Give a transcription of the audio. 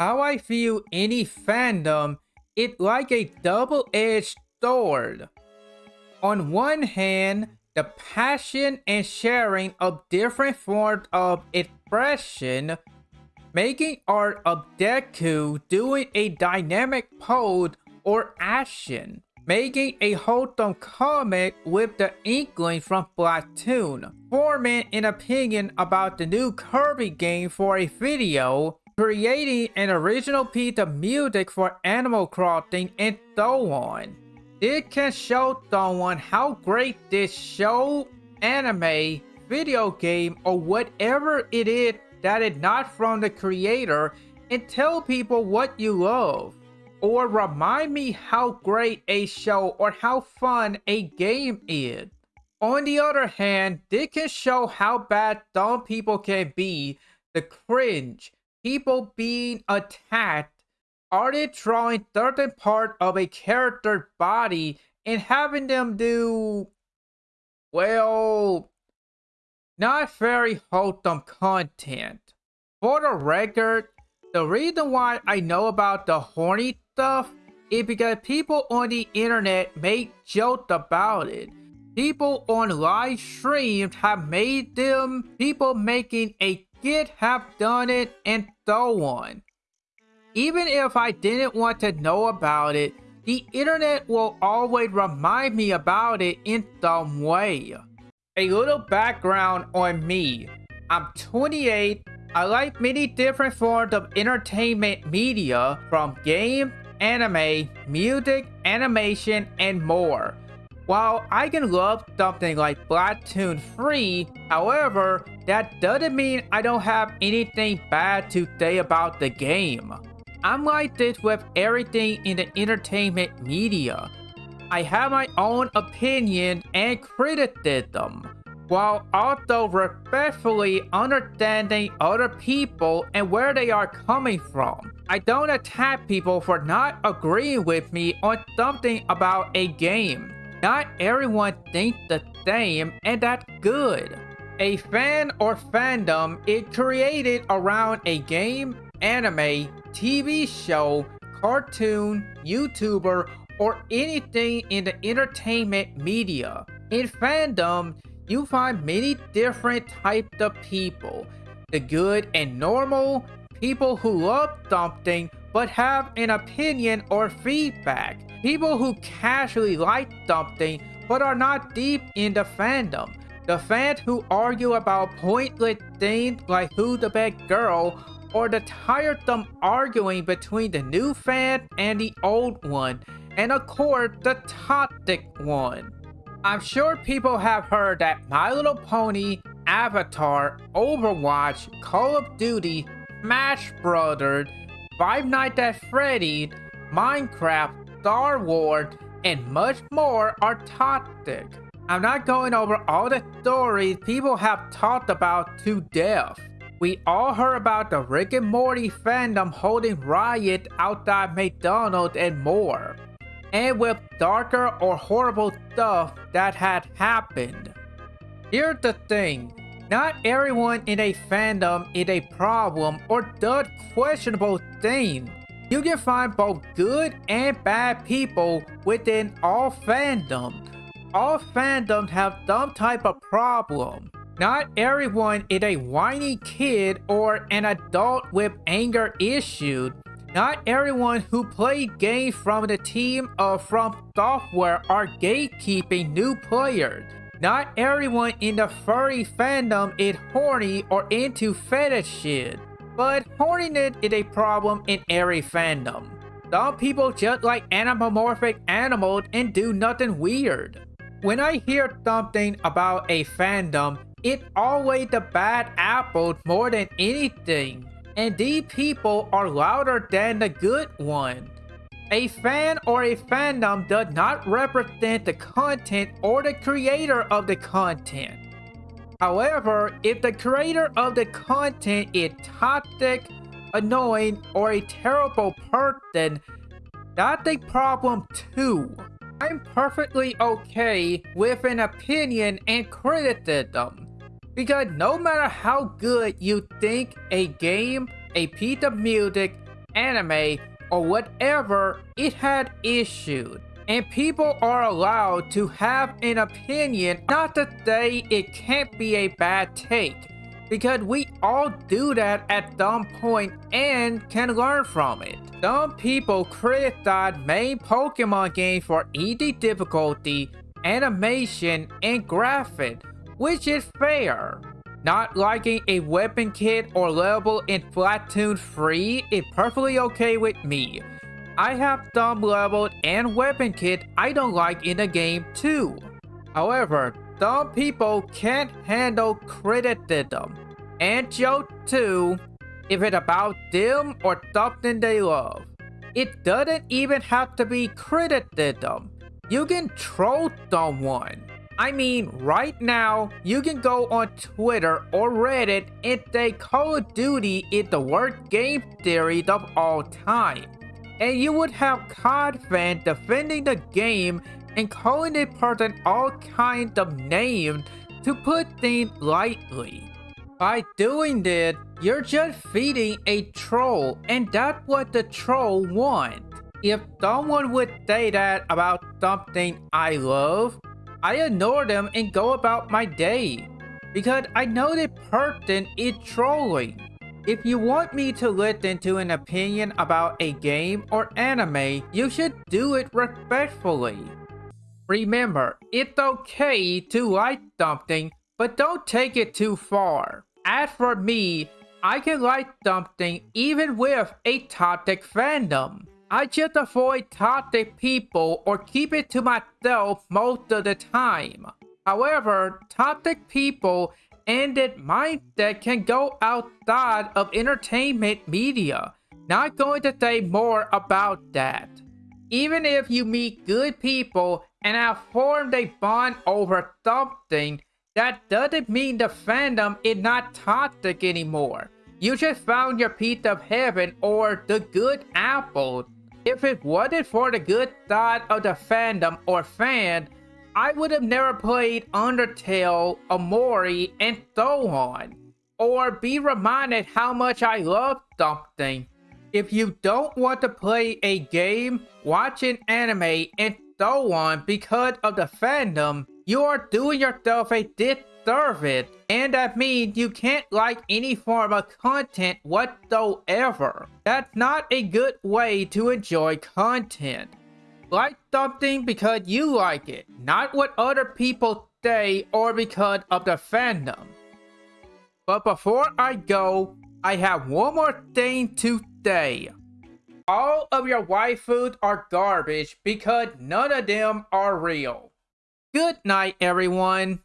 How I view any fandom, it like a double-edged sword. On one hand, the passion and sharing of different forms of expression, making art of Deku doing a dynamic pose or action, making a wholesome comic with the inkling from Splatoon, forming an opinion about the new Kirby game for a video, creating an original piece of music for Animal Crossing, and so on. It can show someone how great this show, anime, video game, or whatever it is that is not from the creator and tell people what you love. Or remind me how great a show or how fun a game is. On the other hand, this can show how bad some people can be, the cringe, people being attacked, are they drawing certain part of a character's body and having them do, well, not very wholesome content. For the record, the reason why I know about the horny stuff is because people on the internet make jokes about it. People on live streams have made them, people making a have done it, and so on. Even if I didn't want to know about it, the internet will always remind me about it in some way. A little background on me. I'm 28. I like many different forms of entertainment media from game, anime, music, animation, and more. While I can love something like Splatoon 3, however, that doesn't mean I don't have anything bad to say about the game. I'm like this with everything in the entertainment media. I have my own opinion and criticism, while also respectfully understanding other people and where they are coming from. I don't attack people for not agreeing with me on something about a game. Not everyone thinks the same, and that's good. A fan or fandom is created around a game, anime, TV show, cartoon, YouTuber, or anything in the entertainment media. In fandom, you find many different types of people. The good and normal, people who love something but have an opinion or feedback. People who casually like something but are not deep in the fandom. The fans who argue about pointless things like who's the best girl or the tiresome arguing between the new fan and the old one, and of course the toxic one. I'm sure people have heard that My Little Pony, Avatar, Overwatch, Call of Duty, Smash Brothers, Five Nights at Freddy's, Minecraft, Star Wars, and much more are toxic. I'm not going over all the stories people have talked about to death. We all heard about the Rick and Morty fandom holding riot outside McDonald's and more. And with darker or horrible stuff that had happened. Here's the thing. Not everyone in a fandom is a problem or does questionable things. You can find both good and bad people within all fandoms. All fandoms have some type of problem. Not everyone is a whiny kid or an adult with anger issues. Not everyone who plays games from the team or From Software are gatekeeping new players. Not everyone in the furry fandom is horny or into fetish shit, But horniness is a problem in every fandom. Some people just like anamorphic animals and do nothing weird. When I hear something about a fandom, it's always the bad apples more than anything. And these people are louder than the good one. A fan or a fandom does not represent the content or the creator of the content. However, if the creator of the content is toxic, annoying, or a terrible person, that's a problem too. I'm perfectly okay with an opinion and criticism. Because no matter how good you think a game, a piece of music, anime or whatever it had issued. And people are allowed to have an opinion, not to say it can't be a bad take. Because we all do that at some point and can learn from it. Some people criticize main Pokemon games for easy difficulty, animation, and graphics, which is fair. Not liking a weapon kit or level in Splatoon 3 is perfectly okay with me. I have dumb levels and weapon kit I don't like in the game too. However, dumb people can't handle criticism. And joke too, if it's about them or something they love. It doesn't even have to be criticism. You can troll someone. I mean, right now, you can go on Twitter or Reddit and say Call of Duty is the worst game series of all time. And you would have COD fans defending the game and calling the person all kinds of names to put things lightly. By doing this, you're just feeding a troll and that's what the troll wants. If someone would say that about something I love, I ignore them and go about my day. Because I know the person is trolling. If you want me to listen to an opinion about a game or anime, you should do it respectfully. Remember, it's okay to like something, but don't take it too far. As for me, I can like something even with a toxic fandom. I just avoid toxic people or keep it to myself most of the time. However, toxic people and that mindset can go outside of entertainment media. Not going to say more about that. Even if you meet good people and have formed a bond over something, that doesn't mean the fandom is not toxic anymore. You just found your piece of heaven or the good apple if it wasn't for the good side of the fandom or fan, I would have never played Undertale, Omori, and so on. Or be reminded how much I love something. If you don't want to play a game, watch an anime, and so on because of the fandom, you are doing yourself a disservice serve it. And that means you can't like any form of content whatsoever. That's not a good way to enjoy content. Like something because you like it, not what other people say or because of the fandom. But before I go, I have one more thing to say. All of your waifus are garbage because none of them are real. Good night, everyone.